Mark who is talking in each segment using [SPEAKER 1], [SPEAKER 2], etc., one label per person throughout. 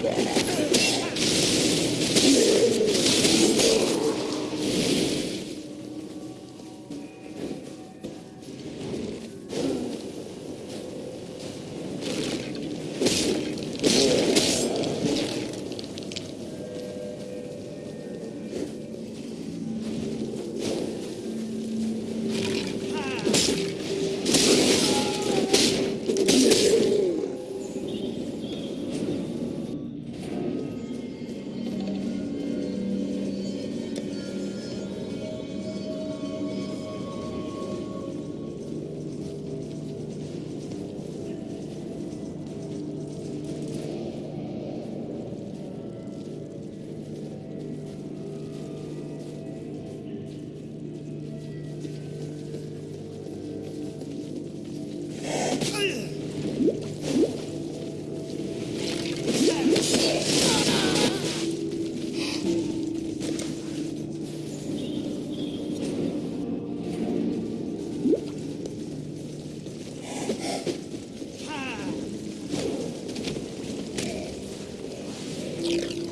[SPEAKER 1] Yes. you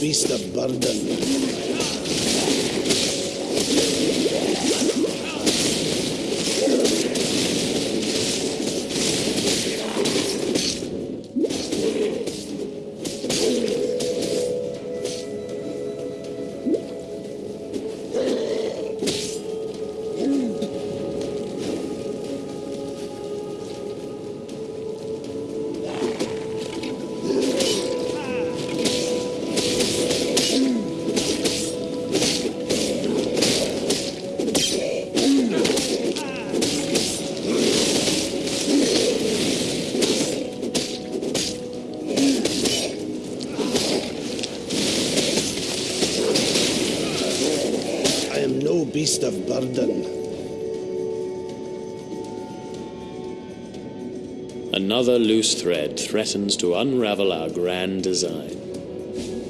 [SPEAKER 1] beast of burden. Burden.
[SPEAKER 2] Another loose thread threatens to unravel our grand design.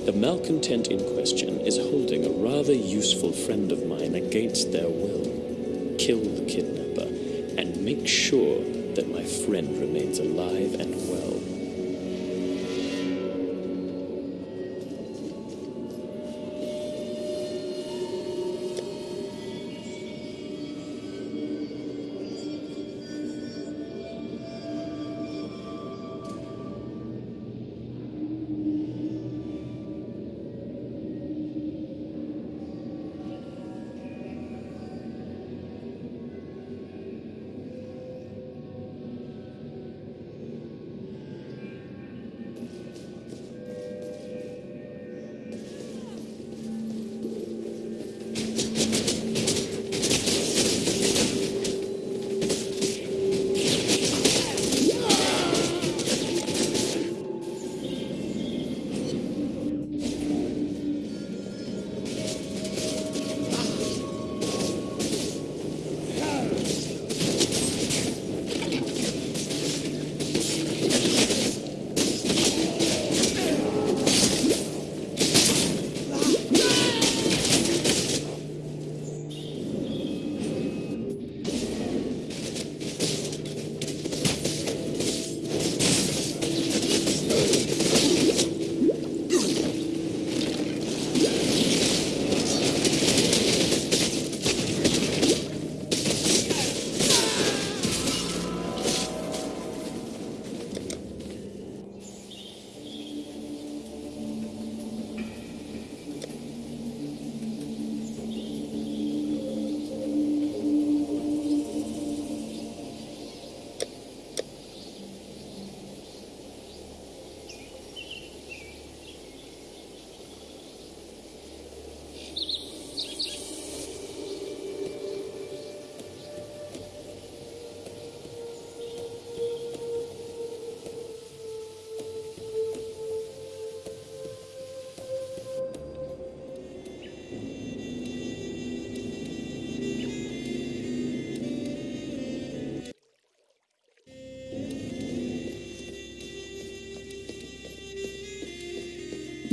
[SPEAKER 2] The malcontent in question is holding a rather useful friend of mine against their will. Kill the kidnapper and make sure that my friend remains alive and well.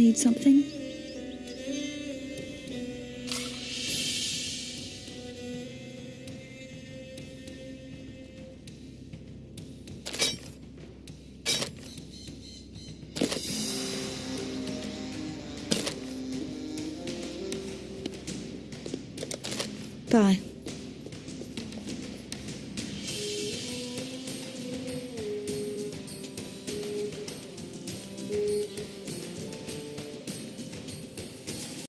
[SPEAKER 3] Need something? Bye.